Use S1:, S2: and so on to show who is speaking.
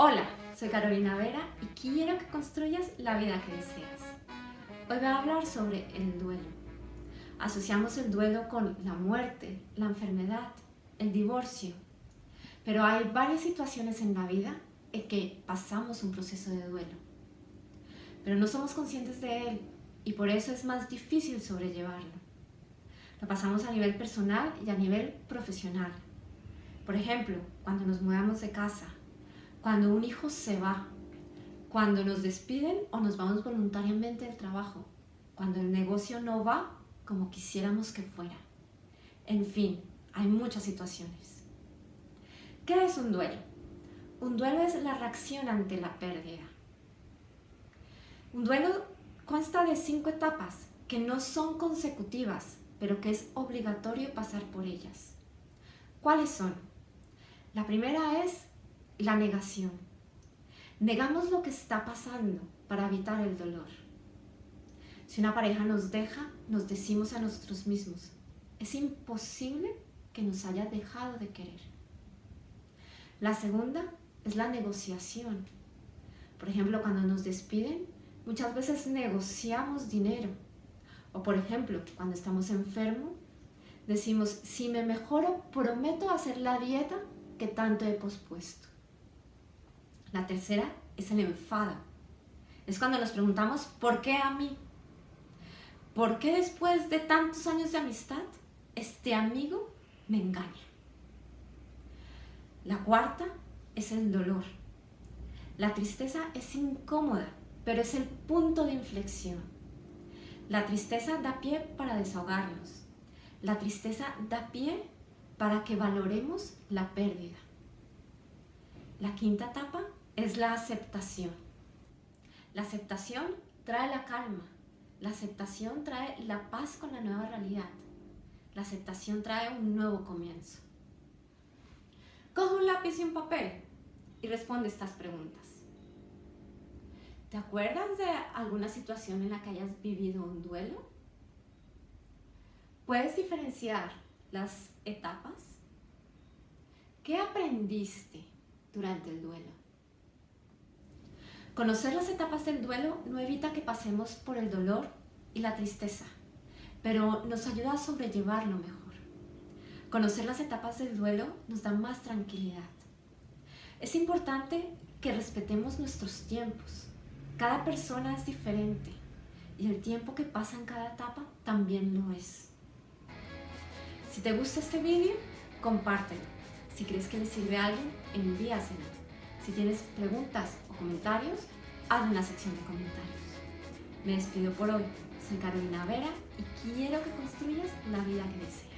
S1: Hola, soy Carolina Vera y quiero que construyas la vida que deseas. Hoy voy a hablar sobre el duelo. Asociamos el duelo con la muerte, la enfermedad, el divorcio. Pero hay varias situaciones en la vida en que pasamos un proceso de duelo. Pero no somos conscientes de él y por eso es más difícil sobrellevarlo. Lo pasamos a nivel personal y a nivel profesional. Por ejemplo, cuando nos mudamos de casa, cuando un hijo se va, cuando nos despiden o nos vamos voluntariamente del trabajo, cuando el negocio no va como quisiéramos que fuera. En fin, hay muchas situaciones. ¿Qué es un duelo? Un duelo es la reacción ante la pérdida. Un duelo consta de cinco etapas que no son consecutivas, pero que es obligatorio pasar por ellas. ¿Cuáles son? La primera es la negación. Negamos lo que está pasando para evitar el dolor. Si una pareja nos deja, nos decimos a nosotros mismos, es imposible que nos haya dejado de querer. La segunda es la negociación. Por ejemplo, cuando nos despiden, muchas veces negociamos dinero. O por ejemplo, cuando estamos enfermos, decimos, si me mejoro, prometo hacer la dieta que tanto he pospuesto. La tercera es el enfado. Es cuando nos preguntamos, ¿por qué a mí? ¿Por qué después de tantos años de amistad, este amigo me engaña? La cuarta es el dolor. La tristeza es incómoda, pero es el punto de inflexión. La tristeza da pie para desahogarnos. La tristeza da pie para que valoremos la pérdida. La quinta etapa es la aceptación. La aceptación trae la calma. La aceptación trae la paz con la nueva realidad. La aceptación trae un nuevo comienzo. Coge un lápiz y un papel y responde estas preguntas. ¿Te acuerdas de alguna situación en la que hayas vivido un duelo? ¿Puedes diferenciar las etapas? ¿Qué aprendiste durante el duelo? Conocer las etapas del duelo no evita que pasemos por el dolor y la tristeza, pero nos ayuda a sobrellevarlo mejor. Conocer las etapas del duelo nos da más tranquilidad. Es importante que respetemos nuestros tiempos. Cada persona es diferente y el tiempo que pasa en cada etapa también lo es. Si te gusta este vídeo, compártelo. Si crees que le sirve a alguien, envíaselo. Si tienes preguntas o comentarios, haz una sección de comentarios. Me despido por hoy. Soy Carolina Vera y quiero que construyas la vida que deseas.